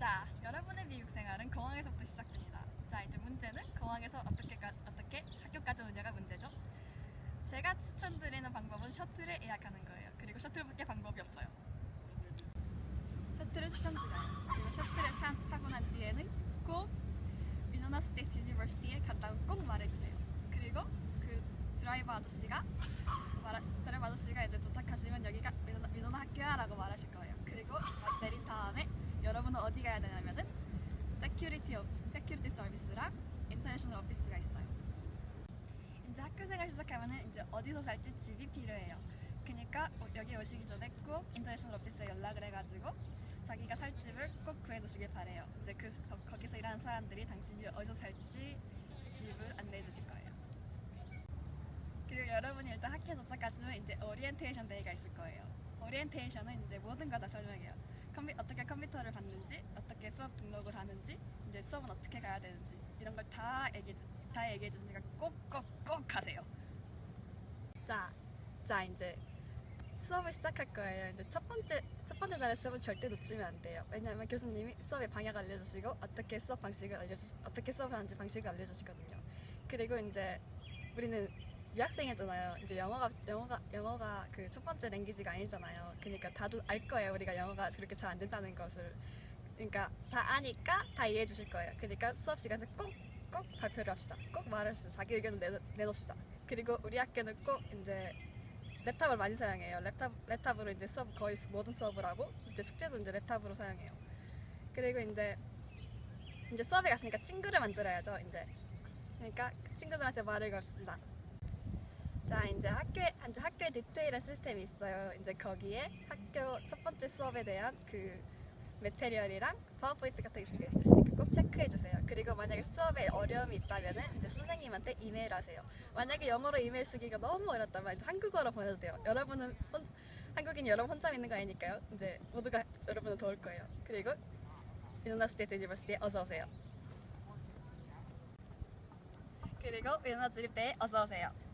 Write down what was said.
자, 여러분의 미국 생활은 공항에서부터 시작됩니다. 자, 이제 문제는 공항에서 어떻게 가, 어떻게 학교까지 오느냐가 문제죠. 제가 추천드리는 방법은 셔틀을 예약하는 거예요. 그리고 셔틀밖에 방법이 없어요. 셔틀을 추천드려요. 그리고 셔틀을 타, 타고 난 뒤에는 꼭 Winona State University에 간다고 꼭 말해주세요. 그리고 그 드라이버 아저씨가 말, 드라이버 아저씨가 이제 도착하시면 여기가 미노나, 미노나 학교야라고 말하실 거예요. 그리고 내린 다음에 어디 가야 되냐면은 security off, security service랑 international office가 있어요. 이제 학교 생활 시작하면은 이제 어디서 살지 집이 필요해요. 그러니까 어, 여기 오시기 전에 꼭 international office에 연락을 해가지고 자기가 살 집을 꼭 구해두시길 바래요. 이제 그 거- 거기서 일하는 사람들이 당신이 어디서 살지 집을 안내해 주실 거예요. 그리고 여러분이 일단 학교에 도착했으면 이제 orientation day가 있을 거예요. 오리엔테이션은 이제 모든 거 다 설명해요. 컴퓨, 어떻게 컴퓨터를 받는지, 어떻게 수업 등록을 하는지, 이제 수업은 어떻게 가야 되는지 이런 걸 다 얘기해 주, 다 얘기해 주니까 꼭꼭꼭 하세요. 자, 자 이제 수업을 시작할 거예요. 이제 첫 번째 첫 번째 날의 수업은 절대 놓치면 안 돼요. 왜냐하면 교수님이 수업의 방향 알려주시고 어떻게 수업 방식을 알려주 어떻게 수업을 하는지 방식을 알려주시거든요. 그리고 이제 우리는 유학생이잖아요. 이제 영어가 영어가 영어가 그 첫 번째 language가 아니잖아요. 그러니까 다들 알 거예요. 우리가 영어가 그렇게 잘 안 된다는 것을. 그러니까 다 아니까 다 이해해 주실 거예요. 그러니까 수업 시간에 꼭 꼭 발표를 합시다. 꼭 말을 합시다. 자기 의견을 내놓, 내놓읍시다. 그리고 우리 학교는 꼭 이제 laptop을 많이 사용해요. laptop laptop으로 이제 수업 거의 수- 모든 수업을 하고 이제 숙제도 이제 laptop으로 사용해요. 그리고 이제 이제 수업에 갔으니까 친구를 만들어야죠. 이제 그러니까 그 친구들한테 말을 걸읍시다. 자 이제 학교에 이제 학교에 디테일한 시스템이 있어요. 이제 거기에 학교 첫 번째 수업에 대한 그 메테리얼이랑 파워포인트 같은 게 있으니까 꼭 체크해 주세요. 그리고 만약에 수업에 어려움이 있다면은 이제 선생님한테 이메일 하세요. 만약에 영어로 이메일 쓰기가 너무 어렵다면 이제 한국어로 보내도 돼요. 여러분은 혼, 한국인 여러분 혼자 있는 거 아니니까요. 이제 모두가 여러분을 도울 거예요. 그리고 미노나 스테이트 유니버시티에 어서 오세요. 그리고 미노나 주립대에 어서 오세요.